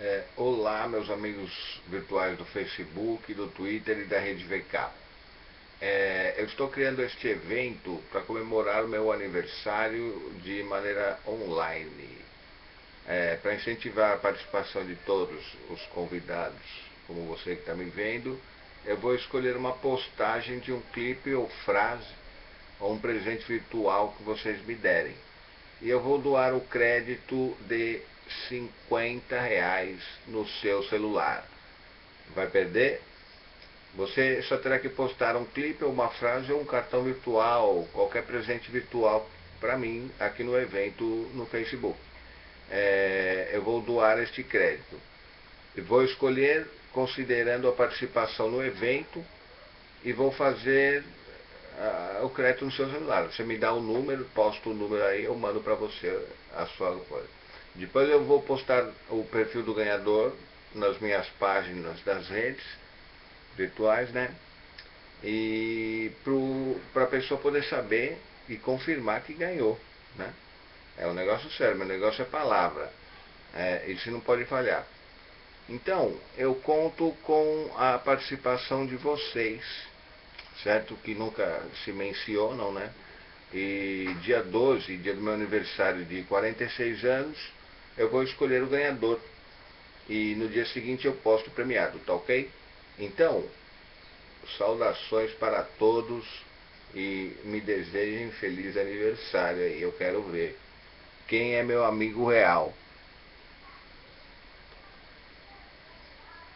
É, olá, meus amigos virtuais do Facebook, do Twitter e da Rede VK. É, eu estou criando este evento para comemorar o meu aniversário de maneira online, é, para incentivar a participação de todos os convidados, como você que está me vendo. Eu vou escolher uma postagem de um clipe ou frase ou um presente virtual que vocês me derem. E eu vou doar o crédito de 50 reais no seu celular. Vai perder? Você só terá que postar um clipe, uma frase ou um cartão virtual, qualquer presente virtual para mim aqui no evento no Facebook. É, eu vou doar este crédito. E vou escolher considerando a participação no evento e vou fazer uh, o crédito no seu celular. Você me dá o um número, posto o número aí, eu mando para você a sua coisa. Depois eu vou postar o perfil do ganhador nas minhas páginas das redes virtuais, né? E para a pessoa poder saber e confirmar que ganhou, né? É um negócio sério, meu negócio é palavra. É, isso não pode falhar. Então, eu conto com a participação de vocês, certo? Que nunca se mencionam, né? E dia 12, dia do meu aniversário de 46 anos, eu vou escolher o ganhador. E no dia seguinte eu posto o premiado, tá ok? Então, saudações para todos e me desejem feliz aniversário. Eu quero ver quem é meu amigo real.